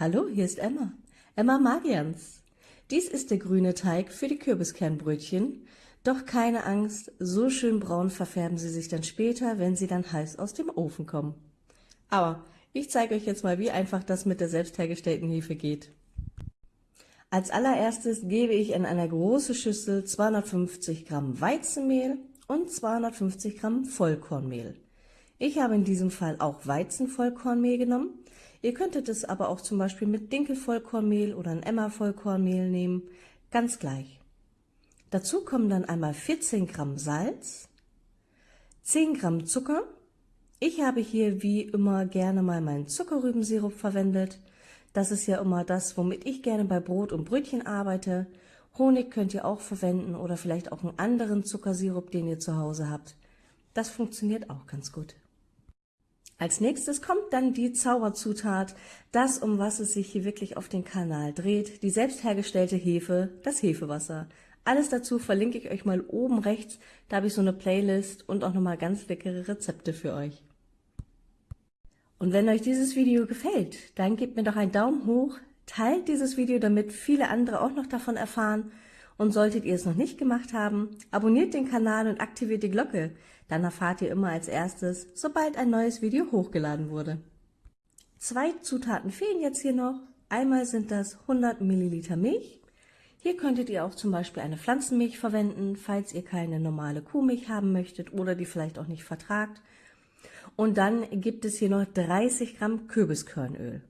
Hallo, hier ist Emma. Emma Magians. Dies ist der grüne Teig für die Kürbiskernbrötchen. Doch keine Angst, so schön braun verfärben sie sich dann später, wenn sie dann heiß aus dem Ofen kommen. Aber ich zeige euch jetzt mal, wie einfach das mit der selbst hergestellten Hefe geht. Als allererstes gebe ich in eine große Schüssel 250 Gramm Weizenmehl und 250 Gramm Vollkornmehl. Ich habe in diesem Fall auch Weizenvollkornmehl genommen. Ihr könntet es aber auch zum Beispiel mit Dinkelvollkornmehl oder ein Emma-Vollkornmehl nehmen, ganz gleich. Dazu kommen dann einmal 14 Gramm Salz, 10 Gramm Zucker. Ich habe hier wie immer gerne mal meinen Zuckerrübensirup verwendet. Das ist ja immer das, womit ich gerne bei Brot und Brötchen arbeite. Honig könnt ihr auch verwenden oder vielleicht auch einen anderen Zuckersirup, den ihr zu Hause habt. Das funktioniert auch ganz gut. Als nächstes kommt dann die Zauberzutat, das, um was es sich hier wirklich auf den Kanal dreht, die selbst hergestellte Hefe, das Hefewasser. Alles dazu verlinke ich euch mal oben rechts, da habe ich so eine Playlist und auch nochmal ganz leckere Rezepte für euch. Und wenn euch dieses Video gefällt, dann gebt mir doch einen Daumen hoch, teilt dieses Video, damit viele andere auch noch davon erfahren und solltet ihr es noch nicht gemacht haben, abonniert den Kanal und aktiviert die Glocke, dann erfahrt ihr immer als erstes, sobald ein neues Video hochgeladen wurde. Zwei Zutaten fehlen jetzt hier noch. Einmal sind das 100 Milliliter Milch. Hier könntet ihr auch zum Beispiel eine Pflanzenmilch verwenden, falls ihr keine normale Kuhmilch haben möchtet oder die vielleicht auch nicht vertragt. Und dann gibt es hier noch 30 Gramm Kürbiskernöl.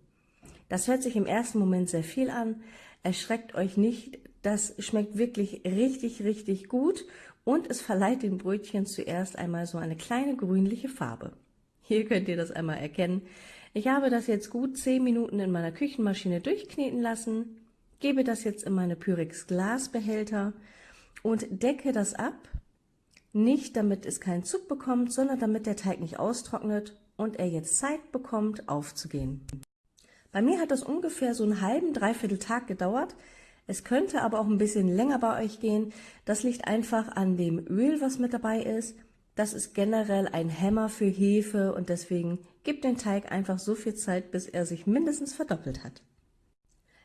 Das hört sich im ersten Moment sehr viel an. Erschreckt euch nicht, das schmeckt wirklich richtig, richtig gut und es verleiht den Brötchen zuerst einmal so eine kleine grünliche Farbe. Hier könnt ihr das einmal erkennen. Ich habe das jetzt gut 10 Minuten in meiner Küchenmaschine durchkneten lassen, gebe das jetzt in meine Pyrex Glasbehälter und decke das ab. Nicht damit es keinen Zug bekommt, sondern damit der Teig nicht austrocknet und er jetzt Zeit bekommt aufzugehen. Bei mir hat das ungefähr so einen halben, dreiviertel Tag gedauert. Es könnte aber auch ein bisschen länger bei euch gehen. Das liegt einfach an dem Öl, was mit dabei ist. Das ist generell ein Hämmer für Hefe und deswegen gibt den Teig einfach so viel Zeit, bis er sich mindestens verdoppelt hat.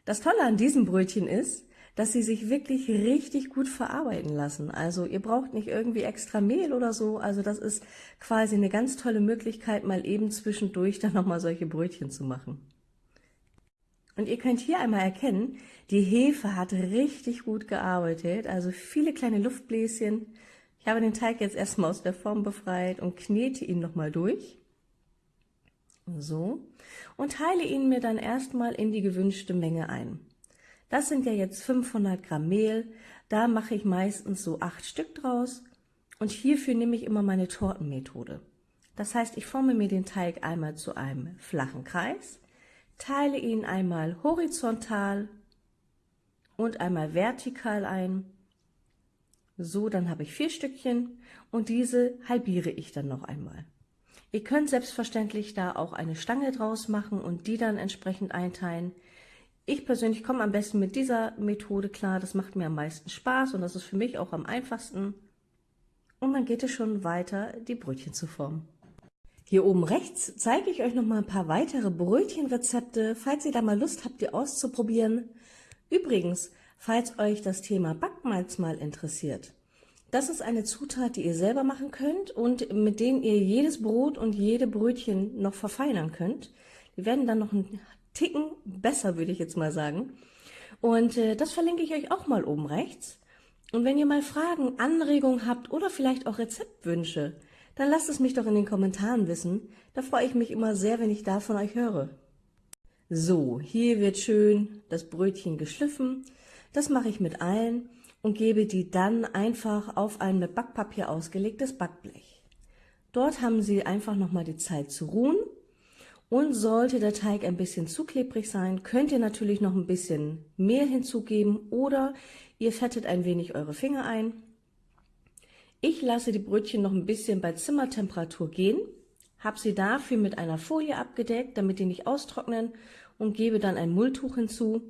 Das Tolle an diesem Brötchen ist, dass sie sich wirklich richtig gut verarbeiten lassen. Also ihr braucht nicht irgendwie extra Mehl oder so. Also das ist quasi eine ganz tolle Möglichkeit, mal eben zwischendurch dann nochmal solche Brötchen zu machen. Und ihr könnt hier einmal erkennen, die Hefe hat richtig gut gearbeitet, also viele kleine Luftbläschen. Ich habe den Teig jetzt erstmal aus der Form befreit und knete ihn nochmal durch. So. Und teile ihn mir dann erstmal in die gewünschte Menge ein. Das sind ja jetzt 500 Gramm Mehl. Da mache ich meistens so acht Stück draus. Und hierfür nehme ich immer meine Tortenmethode. Das heißt, ich forme mir den Teig einmal zu einem flachen Kreis teile ihn einmal horizontal und einmal vertikal ein. So, dann habe ich vier Stückchen und diese halbiere ich dann noch einmal. Ihr könnt selbstverständlich da auch eine Stange draus machen und die dann entsprechend einteilen. Ich persönlich komme am besten mit dieser Methode klar, das macht mir am meisten Spaß und das ist für mich auch am einfachsten. Und dann geht es schon weiter, die Brötchen zu formen. Hier oben rechts zeige ich euch noch mal ein paar weitere Brötchenrezepte, falls ihr da mal Lust habt, die auszuprobieren. Übrigens, falls euch das Thema Backmalz mal interessiert, das ist eine Zutat, die ihr selber machen könnt und mit denen ihr jedes Brot und jede Brötchen noch verfeinern könnt. Die werden dann noch einen Ticken besser, würde ich jetzt mal sagen. Und äh, das verlinke ich euch auch mal oben rechts. Und wenn ihr mal Fragen, Anregungen habt oder vielleicht auch Rezeptwünsche, dann lasst es mich doch in den Kommentaren wissen. Da freue ich mich immer sehr, wenn ich da von euch höre. So, hier wird schön das Brötchen geschliffen. Das mache ich mit allen und gebe die dann einfach auf ein mit Backpapier ausgelegtes Backblech. Dort haben Sie einfach nochmal die Zeit zu ruhen. Und sollte der Teig ein bisschen zu klebrig sein, könnt ihr natürlich noch ein bisschen Mehl hinzugeben oder ihr fettet ein wenig eure Finger ein ich lasse die Brötchen noch ein bisschen bei Zimmertemperatur gehen, habe sie dafür mit einer Folie abgedeckt, damit die nicht austrocknen und gebe dann ein Mulltuch hinzu.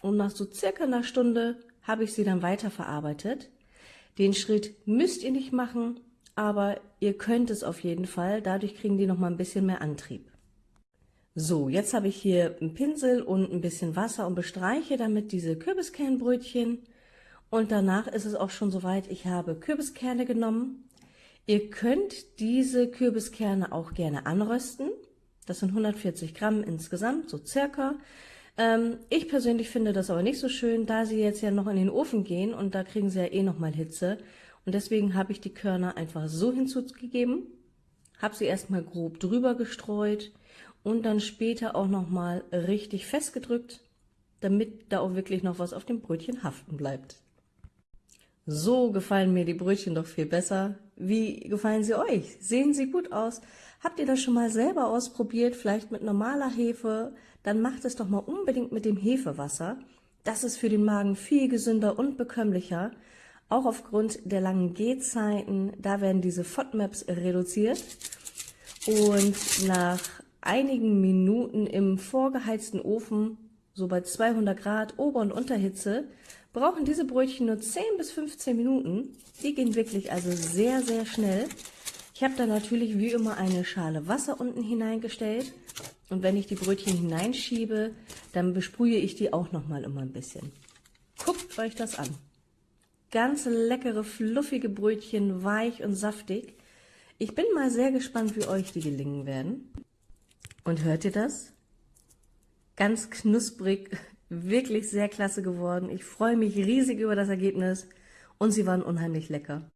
Und nach so circa einer Stunde habe ich sie dann weiterverarbeitet. Den Schritt müsst ihr nicht machen, aber ihr könnt es auf jeden Fall. Dadurch kriegen die noch mal ein bisschen mehr Antrieb. So, jetzt habe ich hier einen Pinsel und ein bisschen Wasser und bestreiche damit diese Kürbiskernbrötchen. Und danach ist es auch schon soweit, ich habe Kürbiskerne genommen. Ihr könnt diese Kürbiskerne auch gerne anrösten. Das sind 140 Gramm insgesamt, so circa. Ähm, ich persönlich finde das aber nicht so schön, da sie jetzt ja noch in den Ofen gehen und da kriegen sie ja eh nochmal Hitze. Und deswegen habe ich die Körner einfach so hinzugegeben, habe sie erstmal grob drüber gestreut und dann später auch nochmal richtig festgedrückt, damit da auch wirklich noch was auf dem Brötchen haften bleibt. So gefallen mir die Brötchen doch viel besser. Wie gefallen sie euch? Sehen sie gut aus? Habt ihr das schon mal selber ausprobiert, vielleicht mit normaler Hefe? Dann macht es doch mal unbedingt mit dem Hefewasser. Das ist für den Magen viel gesünder und bekömmlicher. Auch aufgrund der langen Gehzeiten, da werden diese FODMAPs reduziert. Und nach einigen Minuten im vorgeheizten Ofen, so bei 200 Grad Ober- und Unterhitze, brauchen diese Brötchen nur 10 bis 15 Minuten. Die gehen wirklich also sehr, sehr schnell. Ich habe da natürlich wie immer eine Schale Wasser unten hineingestellt und wenn ich die Brötchen hineinschiebe, dann besprühe ich die auch nochmal immer ein bisschen. Guckt euch das an. Ganz leckere, fluffige Brötchen, weich und saftig. Ich bin mal sehr gespannt, wie euch die gelingen werden. Und hört ihr das? Ganz knusprig, wirklich sehr klasse geworden. Ich freue mich riesig über das Ergebnis und sie waren unheimlich lecker.